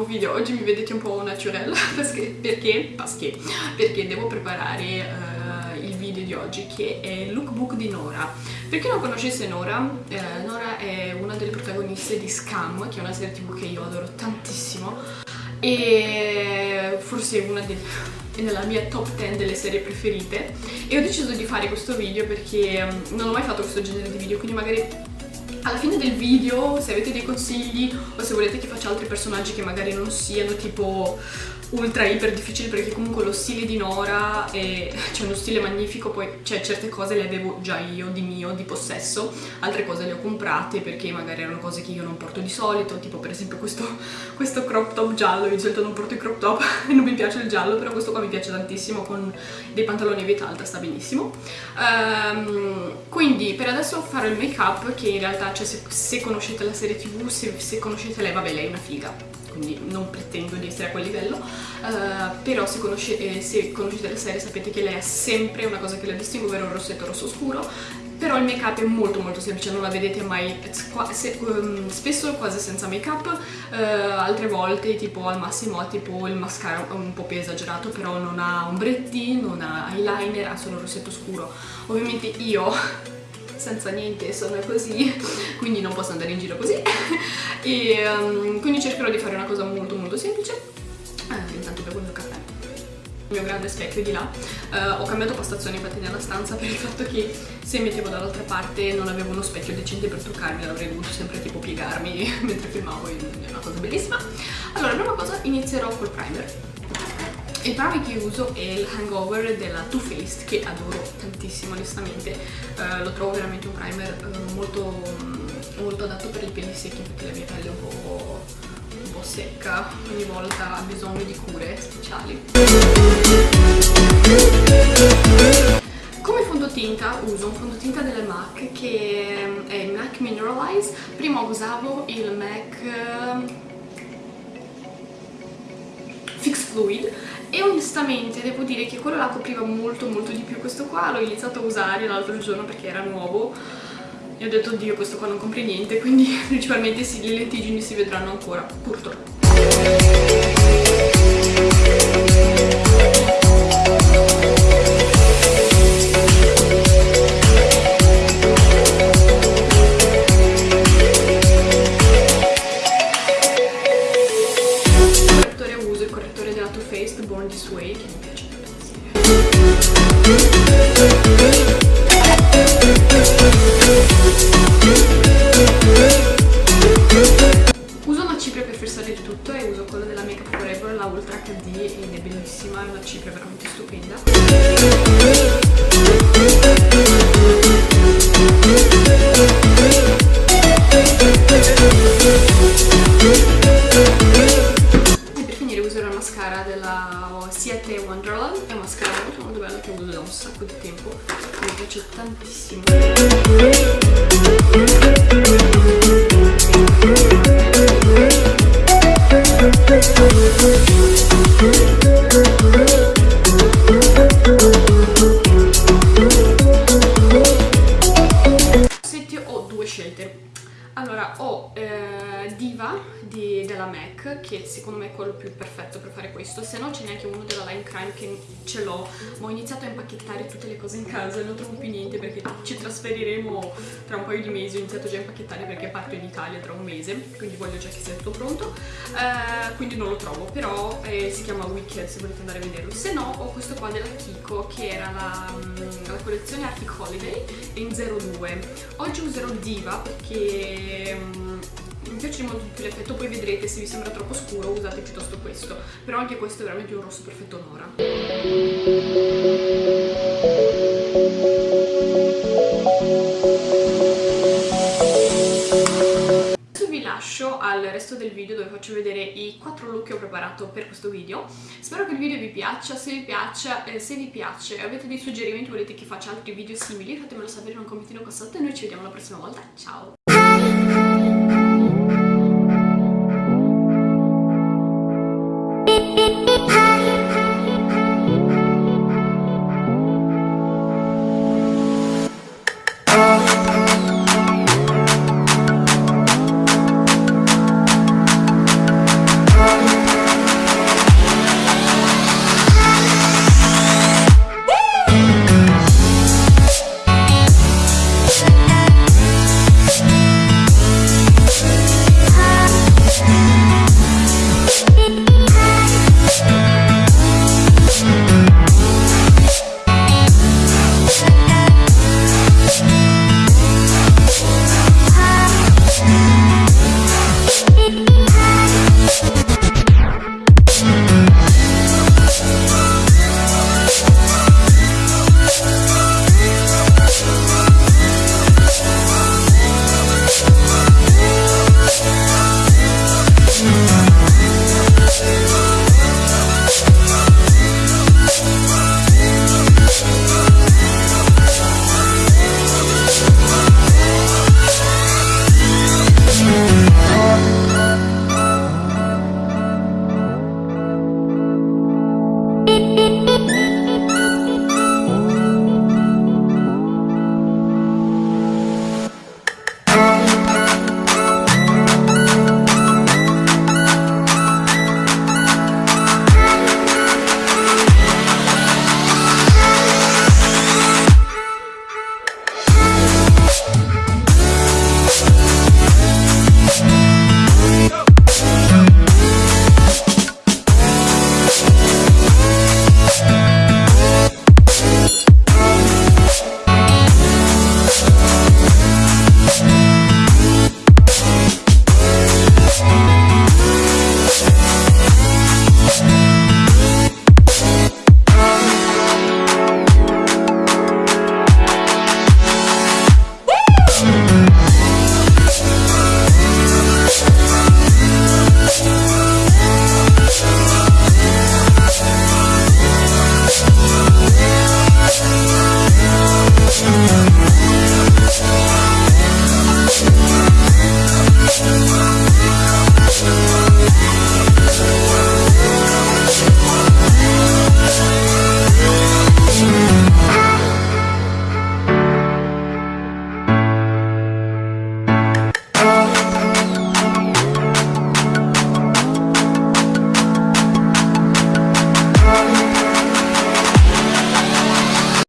video. Oggi mi vedete un po' naturel perché, perché, perché, devo preparare uh, il video di oggi che è il lookbook di Nora. Per chi non conoscesse Nora, eh, Nora è una delle protagoniste di Scam che è una serie tv che io adoro tantissimo e forse è una delle nella mia top 10 delle serie preferite. E ho deciso di fare questo video perché mm, non ho mai fatto questo genere di video quindi magari alla fine del video se avete dei consigli o se volete che faccia altri personaggi che magari non siano tipo ultra iper difficile perché comunque lo stile di Nora è cioè uno stile magnifico poi cioè certe cose le avevo già io di mio, di possesso altre cose le ho comprate perché magari erano cose che io non porto di solito tipo per esempio questo, questo crop top giallo io di solito non porto i crop top e non mi piace il giallo però questo qua mi piace tantissimo con dei pantaloni a vita alta sta benissimo. Um, quindi per adesso farò il make up che in realtà cioè, se, se, conoscete la serie tv se, se conoscete lei vabbè lei è una figa quindi non pretendo di essere a quel livello, uh, però se, conosce, eh, se, conoscete la serie sapete che lei ha sempre una cosa che la distingue, ovvero un rossetto rosso scuro, però il make up è molto molto semplice, non la vedete mai, se, um, spesso quasi senza make up, uh, altre volte tipo al massimo ha tipo il mascara un po' più esagerato, però non ha ombretti, non ha eyeliner, ha solo un rossetto scuro. Ovviamente io senza niente sono così quindi non posso andare in giro così. E um, quindi cercherò di fare una cosa molto molto semplice. Eh, intanto bevo il mio caffè. Il mio grande specchio di là. Uh, ho cambiato postazione infatti nella stanza per il fatto che se mettevo dall'altra parte non avevo uno specchio decente per truccarmi l'avrei dovuto sempre tipo piegarmi mentre filmavo è una cosa bellissima. Allora prima cosa inizierò col primer il primer che uso è il Hangover della Too Faced che adoro tantissimo onestamente. Uh, lo trovo veramente un primer uh, molto, molto adatto per i peli secchi perché la mia pelle è un po', un po' secca. Ogni volta ha bisogno di cure speciali. Come fondotinta uso un fondotinta della MAC che è il MAC Mineralize. Prima usavo il MAC Fix Fluid e onestamente devo dire che quello là copriva molto molto di più questo qua. L'ho iniziato a usare l'altro giorno perché era nuovo. E ho detto oddio questo qua non copre niente quindi principalmente sì, le lentiggini si vedranno ancora purtroppo scelte allora ho eh, Diva di, della MAC che secondo me è quello più perfetto per fare questo. Se no c'è neanche uno della Line Crime che ce l'ho. Ma ho iniziato a impacchettare tutte le cose in casa e non trovo più niente perché ci trasferiremo tra un paio di mesi. Ho iniziato già a impacchettare perché parto in Italia tra un mese quindi voglio già che sia tutto pronto. Eh, quindi non lo trovo però eh, si chiama Wicked se volete andare a vederlo. Se no ho questo qua della Kiko che era la, mm, la collezione Arctic Holiday in 02 oggi userò Diva perché um, mi piace molto più l'effetto poi vedrete se vi sembra troppo scuro usate piuttosto questo. Però anche questo è veramente un rosso perfetto Nora lascio al resto del video dove faccio vedere i quattro look che ho preparato per questo video. Spero che il video vi piaccia se vi piace, eh, se vi piace avete dei suggerimenti volete che faccia altri video simili fatemelo sapere in un commentino qua sotto e noi ci vediamo la prossima volta. Ciao